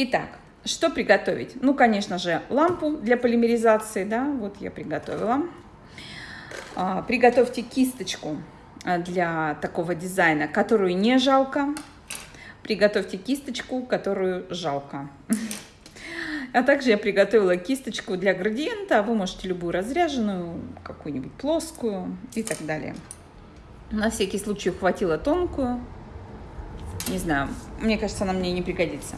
Итак, что приготовить? Ну, конечно же, лампу для полимеризации, да, вот я приготовила. А, приготовьте кисточку а, для такого дизайна, которую не жалко. Приготовьте кисточку, которую жалко. А также я приготовила кисточку для градиента. Вы можете любую разряженную, какую-нибудь плоскую и так далее. На всякий случай хватило тонкую. Не знаю, мне кажется, она мне не пригодится.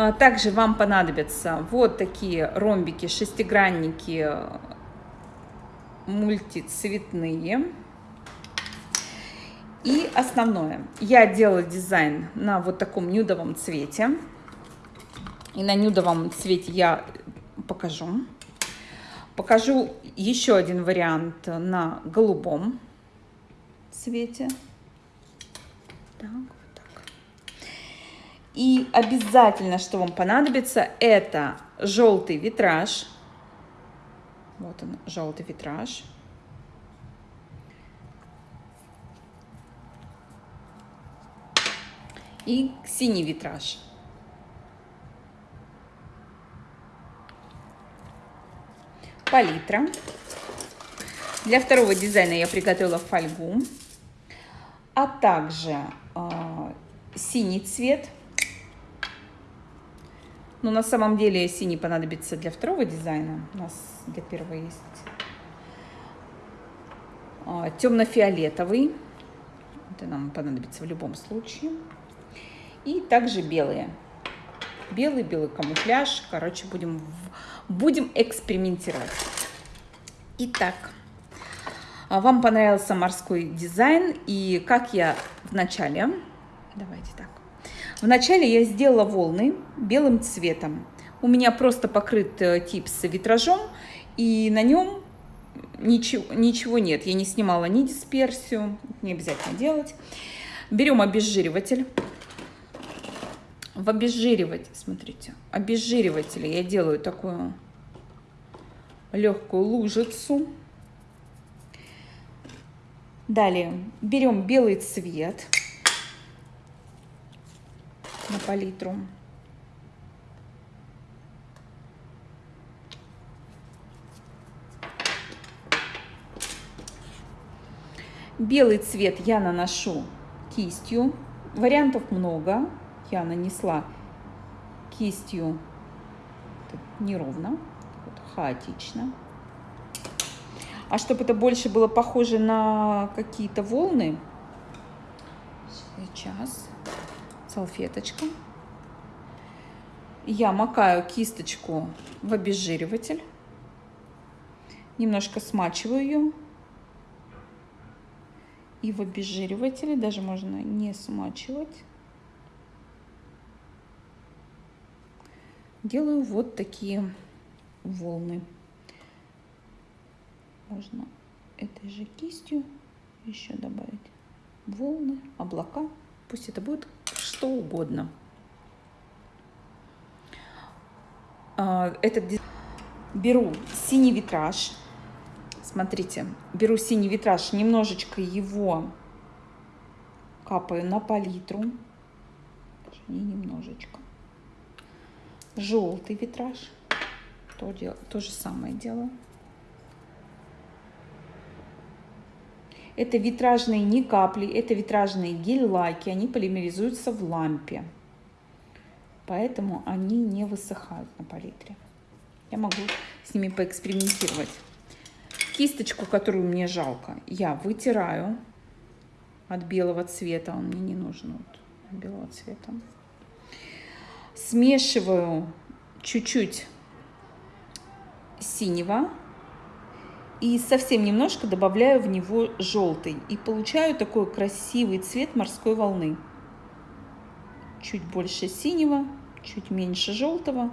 А, также вам понадобятся вот такие ромбики, шестигранники мультицветные. И основное, я делала дизайн на вот таком нюдовом цвете. И на нюдовом цвете я покажу. Покажу еще один вариант на голубом цвете. Так. И обязательно, что вам понадобится, это желтый витраж. Вот он, желтый витраж. И синий витраж. Палитра. Для второго дизайна я приготовила фольгу, а также э, синий цвет – но на самом деле синий понадобится для второго дизайна. У нас для первого есть а, темно-фиолетовый. Это нам понадобится в любом случае. И также белые. Белый, белый камуфляж. Короче, будем, будем экспериментировать. Итак, а, вам понравился морской дизайн. И как я в начале... Давайте так. Вначале я сделала волны белым цветом. У меня просто покрыт э, тип с витражом, и на нем ничего, ничего нет. Я не снимала ни дисперсию, не обязательно делать. Берем обезжириватель. В обезжириватель, смотрите, обезжиривателе я делаю такую легкую лужицу. Далее берем белый цвет на палитру. Белый цвет я наношу кистью. Вариантов много. Я нанесла кистью неровно, хаотично. А чтобы это больше было похоже на какие-то волны, сейчас салфеточка. Я макаю кисточку в обезжириватель. Немножко смачиваю ее. И в обезжиривателе даже можно не смачивать. Делаю вот такие волны. Можно этой же кистью еще добавить волны, облака. Пусть это будет что угодно. А, этот беру синий витраж. Смотрите, беру синий витраж, немножечко его капаю на палитру. Не немножечко. Желтый витраж. То, то же самое делаю. Это витражные не капли, это витражные гель-лаки, они полимеризуются в лампе. Поэтому они не высыхают на палитре. Я могу с ними поэкспериментировать. Кисточку, которую мне жалко, я вытираю от белого цвета. Он мне не нужен вот, белого цвета. Смешиваю чуть-чуть синего и совсем немножко добавляю в него желтый. И получаю такой красивый цвет морской волны. Чуть больше синего, чуть меньше желтого.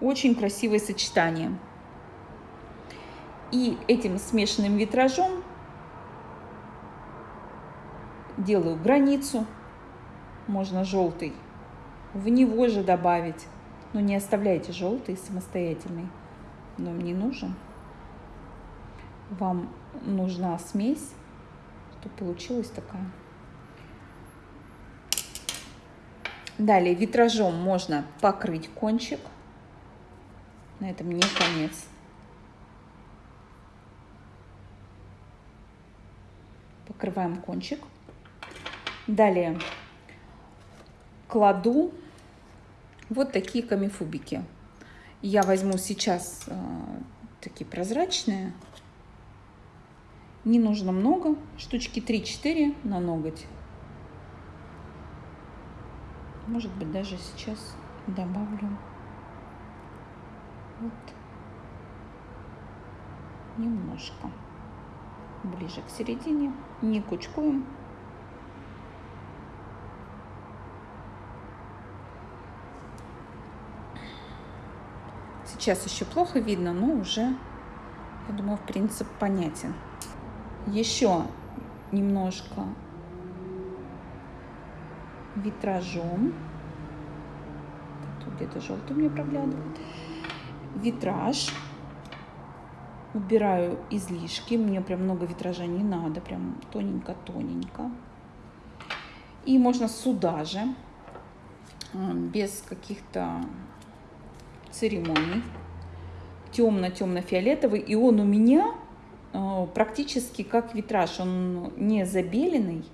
Очень красивое сочетание. И этим смешанным витражом делаю границу. Можно желтый в него же добавить. Но не оставляйте желтый самостоятельный. Но мне нужен вам нужна смесь, чтобы получилась такая Далее витражом можно покрыть кончик. На этом не конец. Покрываем кончик. Далее кладу вот такие камифубики. Я возьму сейчас э, такие прозрачные. Не нужно много, штучки 3-4 на ноготь. Может быть, даже сейчас добавлю вот немножко ближе к середине. Не кучкуем. Сейчас еще плохо видно, но уже, я думаю, принцип понятен. Еще немножко витражом. Тут где-то желтый мне проглядывает. Витраж. Убираю излишки. Мне прям много витража не надо. Прям тоненько-тоненько. И можно сюда же, а, без каких-то церемоний, темно-темно-фиолетовый. И он у меня практически как витраж. Он не забеленный.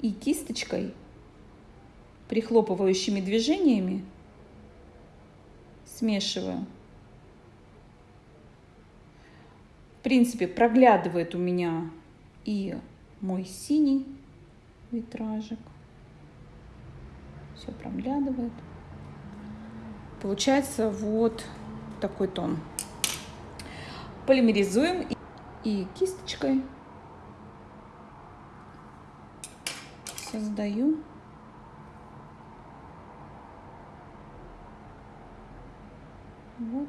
И кисточкой, прихлопывающими движениями, смешиваю. В принципе, проглядывает у меня и мой синий витражик. Все проглядывает. Получается вот такой тон. Полимеризуем и кисточкой создаю вот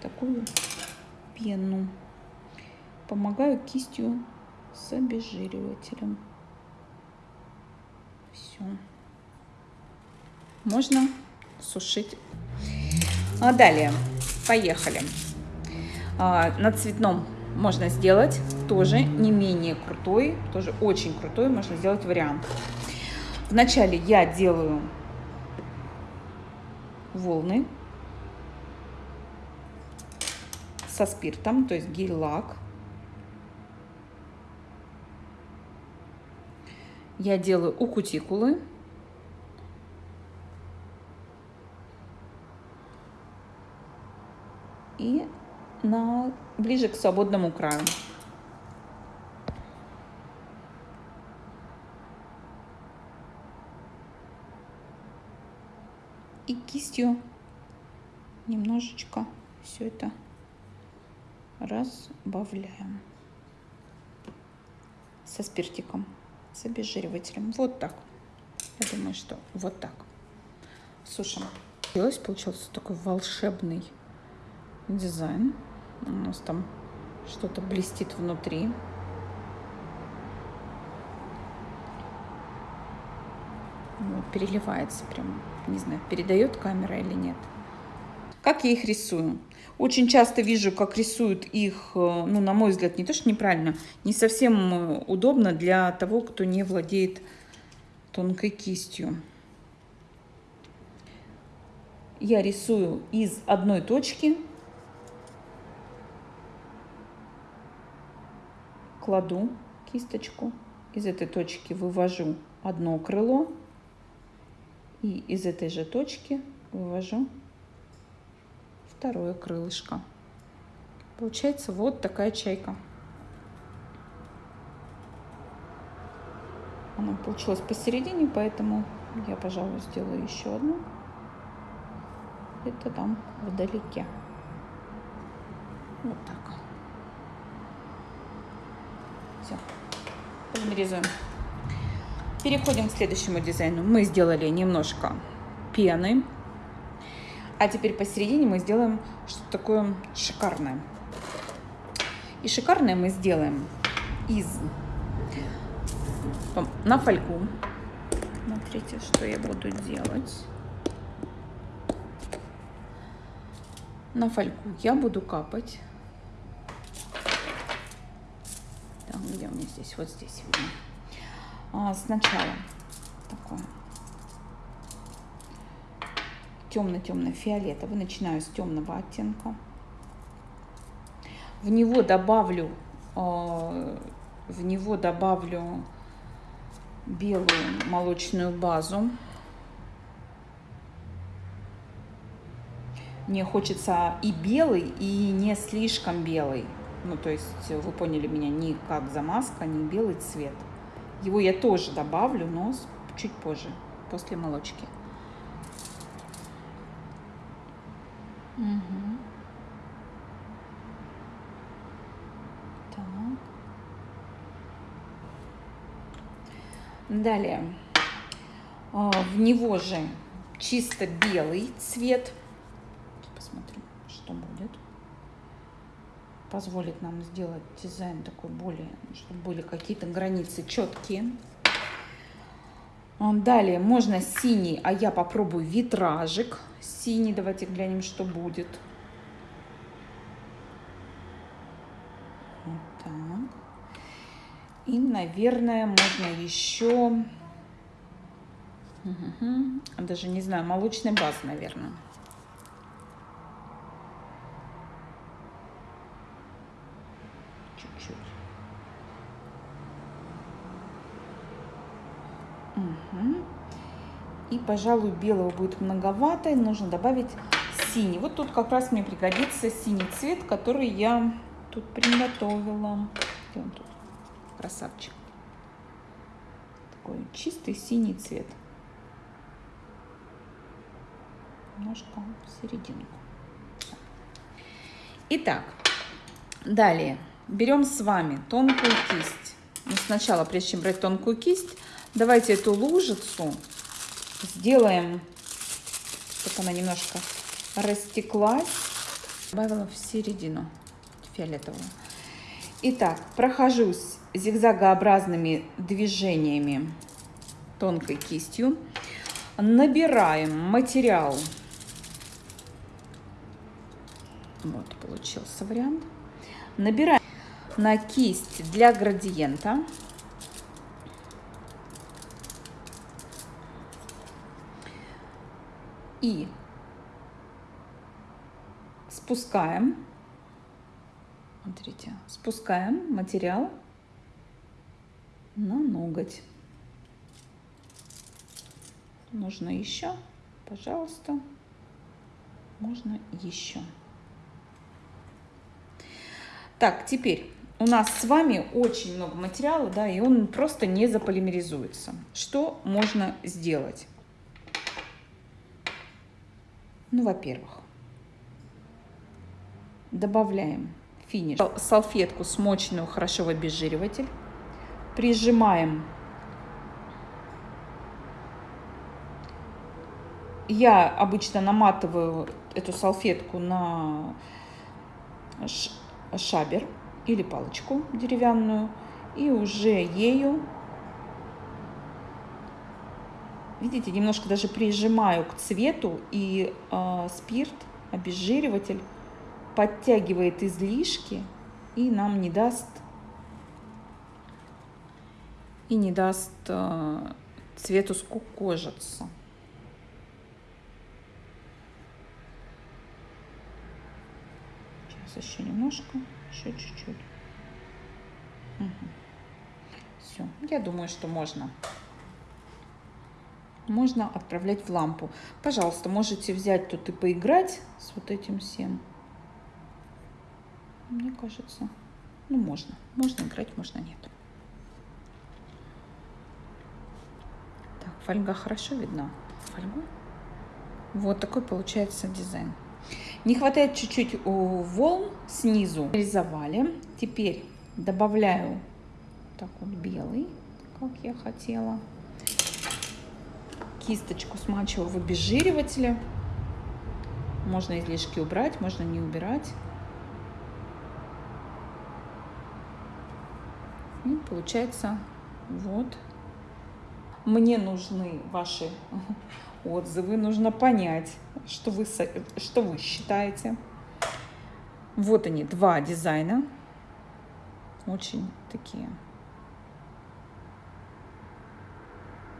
такую пену. Помогаю кистью с обезжиривателем. Все. Можно сушить. А далее, поехали. А, на цветном можно сделать тоже не менее крутой, тоже очень крутой можно сделать вариант. Вначале я делаю волны со спиртом, то есть гель-лак. Я делаю у кутикулы. И на, ближе к свободному краю. И кистью немножечко все это разбавляем со спиртиком, с обезжиривателем. Вот так. Я думаю, что вот так. Сушим. Получился такой волшебный дизайн. У нас там что-то блестит внутри. Вот, переливается прям, не знаю, передает камера или нет. Как я их рисую? Очень часто вижу, как рисуют их, э, ну, на мой взгляд, не то, что неправильно, не совсем э, удобно для того, кто не владеет тонкой кистью. Я рисую из одной точки кладу кисточку, из этой точки вывожу одно крыло и из этой же точки вывожу второе крылышко. Получается вот такая чайка. Она получилась посередине, поэтому я, пожалуй, сделаю еще одну. Это там вдалеке. Вот так. Все. Полимеризуем. Переходим к следующему дизайну. Мы сделали немножко пены. А теперь посередине мы сделаем что-то такое шикарное. И шикарное мы сделаем из на фольгу. Смотрите, что я буду делать. На фольгу я буду капать там, где у меня здесь, вот здесь видно. А, сначала такое темно-темно-фиолетовый. Начинаю с темного оттенка. В него добавлю, а, в него добавлю белую молочную базу. Мне хочется и белый, и не слишком белый. Ну, то есть, вы поняли меня, не как замазка, не белый цвет. Его я тоже добавлю, но чуть позже, после молочки. Угу. Так. Далее. А, в него же чисто белый цвет посмотрим, что будет. Позволит нам сделать дизайн такой более, чтобы были какие-то границы четкие. Далее можно синий, а я попробую витражик синий. Давайте глянем, что будет. Вот так. И, наверное, можно еще... Угу. Даже не знаю, молочный баз, наверное. Угу. И, пожалуй, белого будет многовато, нужно добавить синий. Вот тут как раз мне пригодится синий цвет, который я тут приготовила. Где он тут? Красавчик. Такой чистый синий цвет. Немножко в серединку. Итак, далее берем с вами тонкую кисть. Но ну, сначала, прежде чем брать тонкую кисть, Давайте эту лужицу сделаем, чтобы она немножко растеклась. Добавила в середину фиолетовую. Итак, прохожусь зигзагообразными движениями тонкой кистью. Набираем материал. Вот, получился вариант. Набираем на кисть для градиента. И спускаем, смотрите, спускаем материал на ноготь. Нужно еще, пожалуйста, можно еще. Так, теперь у нас с вами очень много материала, да, и он просто не заполимеризуется. Что можно сделать? Ну, во-первых, добавляем финиш. Салфетку смоченную хорошо в обезжириватель. Прижимаем. Я обычно наматываю эту салфетку на шабер или палочку деревянную и уже ею видите, немножко даже прижимаю к цвету, и э, спирт, обезжириватель, подтягивает излишки и нам не даст и не даст э, цвету скукожиться. Сейчас еще немножко, еще чуть-чуть. Угу. Все, я думаю, что можно можно отправлять в лампу. Пожалуйста, можете взять тут и поиграть с вот этим всем. Мне кажется, ну можно. Можно играть, можно нет. Так, фольга хорошо видна. Фольгу. Вот такой получается дизайн. Не хватает чуть-чуть волн снизу. Рисовали. Теперь добавляю так вот белый, как я хотела кисточку смачиваю в обезжиривателе. Можно излишки убрать, можно не убирать. И получается вот. Мне нужны ваши отзывы, нужно понять, что вы, что вы считаете. Вот они, два дизайна. Очень такие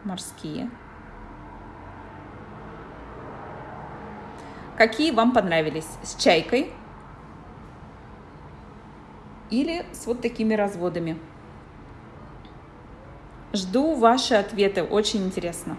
морские. Какие вам понравились? С чайкой или с вот такими разводами? Жду ваши ответы, очень интересно.